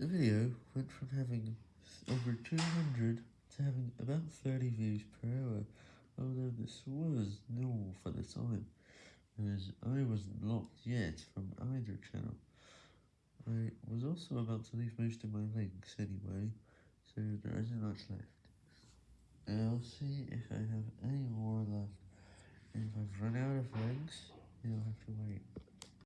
The video went from having over 200 to having about 30 views per hour, although this was normal for the time, as I wasn't blocked yet from either channel. I was also about to leave most of my links anyway, so there isn't much left. I'll see if I have any more left. If I've run out of links, you'll have to wait.